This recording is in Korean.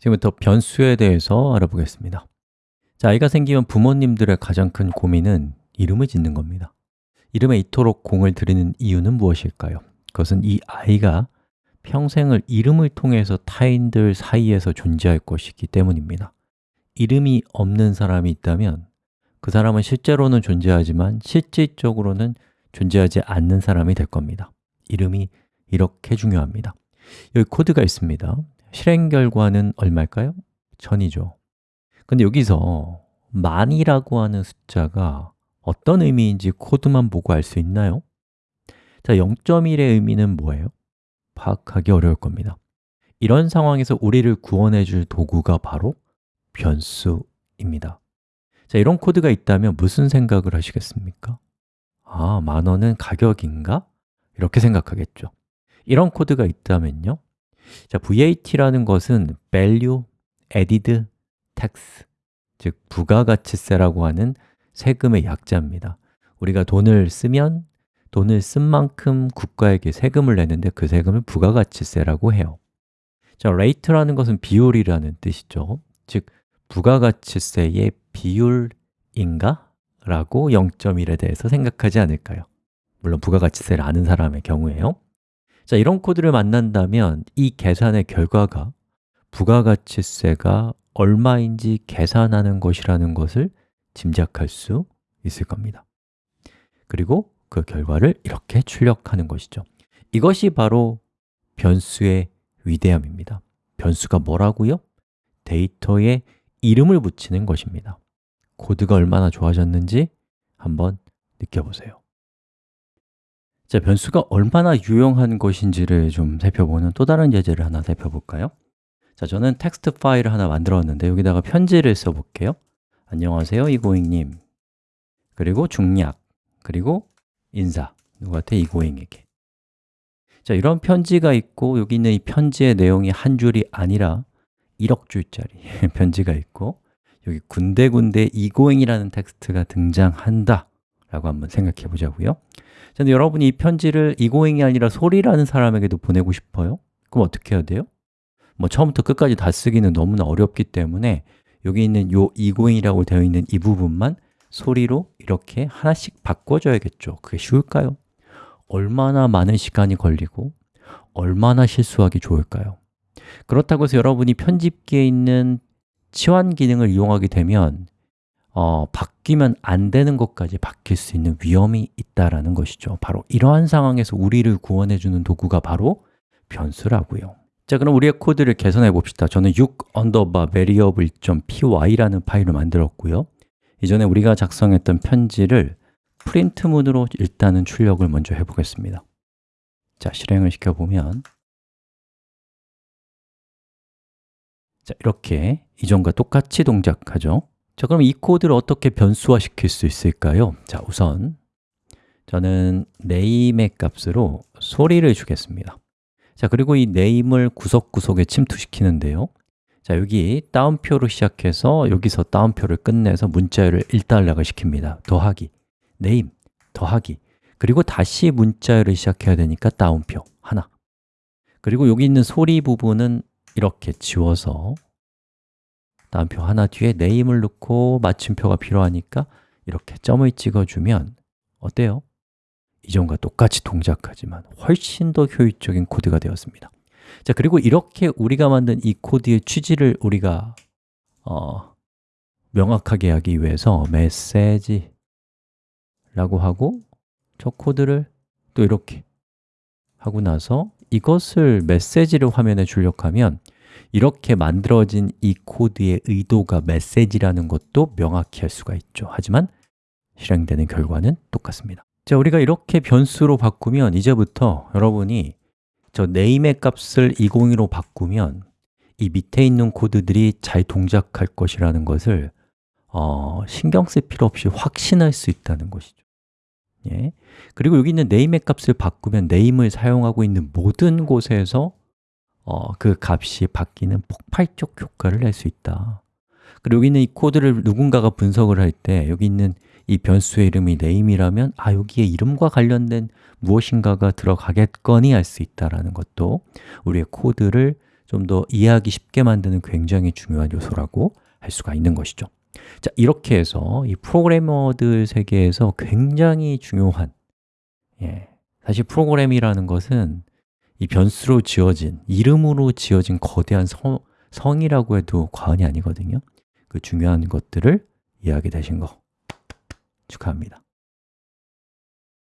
지금부터 변수에 대해서 알아보겠습니다. 자, 아이가 생기면 부모님들의 가장 큰 고민은 이름을 짓는 겁니다. 이름에 이토록 공을 들이는 이유는 무엇일까요? 그것은 이 아이가 평생을 이름을 통해서 타인들 사이에서 존재할 것이기 때문입니다. 이름이 없는 사람이 있다면 그 사람은 실제로는 존재하지만 실질적으로는 존재하지 않는 사람이 될 겁니다. 이름이 이렇게 중요합니다. 여기 코드가 있습니다 실행 결과는 얼마일까요? 전이죠 근데 여기서 만이라고 하는 숫자가 어떤 의미인지 코드만 보고 알 수 있나요? 자, 0.1의 의미는 뭐예요? 파악하기 어려울 겁니다 이런 상황에서 우리를 구원해 줄 도구가 바로 변수입니다 자, 이런 코드가 있다면 무슨 생각을 하시겠습니까? 아, 만 원은 가격인가? 이렇게 생각하겠죠 이런 코드가 있다면요 자, VAT라는 것은 value added tax 즉 부가가치세라고 하는 세금의 약자입니다 우리가 돈을 쓰면 돈을 쓴 만큼 국가에게 세금을 내는데 그 세금을 부가가치세라고 해요 자, rate라는 것은 비율이라는 뜻이죠 즉, 부가가치세의 비율인가? 라고 0.1에 대해서 생각하지 않을까요? 물론 부가가치세를 아는 사람의 경우에요 자, 이런 코드를 만난다면 이 계산의 결과가 부가가치세가 얼마인지 계산하는 것이라는 것을 짐작할 수 있을 겁니다. 그리고 그 결과를 이렇게 출력하는 것이죠. 이것이 바로 변수의 위대함입니다. 변수가 뭐라고요? 데이터에 이름을 붙이는 것입니다. 코드가 얼마나 좋아졌는지 한번 느껴보세요 자, 변수가 얼마나 유용한 것인지를 좀 살펴보는 또 다른 예제를 하나 살펴볼까요? 자, 저는 텍스트 파일을 하나 만들었는데 여기다가 편지를 써볼게요. 안녕하세요, 이고잉님. 그리고 중략, 그리고 인사. 누구한테? 이고잉에게. 자, 이런 편지가 있고 여기 있는 이 편지의 내용이 한 줄이 아니라 1억 줄짜리 편지가 있고 여기 군데군데 이고잉이라는 텍스트가 등장한다 라고 한번 생각해 보자고요 근데 여러분이 이 편지를 이고잉이 아니라 소리라는 사람에게도 보내고 싶어요? 그럼 어떻게 해야 돼요? 뭐 처음부터 끝까지 다 쓰기는 너무나 어렵기 때문에 여기 있는 요 이고잉이라고 되어 있는 이 부분만 소리로 이렇게 하나씩 바꿔줘야겠죠 그게 쉬울까요? 얼마나 많은 시간이 걸리고 얼마나 실수하기 좋을까요? 그렇다고 해서 여러분이 편집기에 있는 치환 기능을 이용하게 되면 어, 바뀌면 안 되는 것까지 바뀔 수 있는 위험이 있다라는 것이죠. 바로 이러한 상황에서 우리를 구원해 주는 도구가 바로 변수라고요. 자, 그럼 우리의 코드를 개선해 봅시다. 저는 6 underbar variable.py라는 파일을 만들었고요. 이전에 우리가 작성했던 편지를 프린트문으로 일단은 출력을 먼저 해보겠습니다. 자, 실행을 시켜보면 자, 이렇게 이전과 똑같이 동작하죠 자, 그럼 이 코드를 어떻게 변수화 시킬 수 있을까요? 자, 우선 저는 name의 값으로 소리를 주겠습니다. 자, 그리고 이 name을 구석구석에 침투시키는데요. 자, 여기 다운표로 시작해서 여기서 다운표를 끝내서 문자열을 1달러가 시킵니다. 더하기, name, 더하기. 그리고 다시 문자열을 시작해야 되니까 따옴표 하나. 그리고 여기 있는 소리 부분은 이렇게 지워서 따옴표 하나 뒤에 name을 넣고 마침표가 필요하니까 이렇게 점을 찍어주면 어때요? 이전과 똑같이 동작하지만 훨씬 더 효율적인 코드가 되었습니다 자 그리고 이렇게 우리가 만든 이 코드의 취지를 우리가 어, 명확하게 하기 위해서 메시지 라고 하고 저 코드를 또 이렇게 하고 나서 이것을 메시지를 화면에 출력하면 이렇게 만들어진 이 코드의 의도가 메시지라는 것도 명확히 할 수가 있죠. 하지만 실행되는 결과는 똑같습니다. 자, 우리가 이렇게 변수로 바꾸면 이제부터 여러분이 저 name의 값을 202로 바꾸면 이 밑에 있는 코드들이 잘 동작할 것이라는 것을 어, 신경 쓸 필요 없이 확신할 수 있다는 것이죠. 예. 그리고 여기 있는 name의 값을 바꾸면 name을 사용하고 있는 모든 곳에서 어, 그 값이 바뀌는 폭발적 효과를 낼 수 있다. 그리고 여기 있는 이 코드를 누군가가 분석을 할 때 여기 있는 이 변수의 이름이 name이라면 아, 여기에 이름과 관련된 무엇인가가 들어가겠거니 할수 있다는 것도 우리의 코드를 좀 더 이해하기 쉽게 만드는 굉장히 중요한 요소라고 할 수가 있는 것이죠. 자, 이렇게 해서 이 프로그래머들 세계에서 굉장히 중요한 예, 사실 프로그램이라는 것은 이 변수로 지어진, 이름으로 지어진 거대한 성, 성이라고 해도 과언이 아니거든요. 그 중요한 것들을 이해하게 되신 거. 축하합니다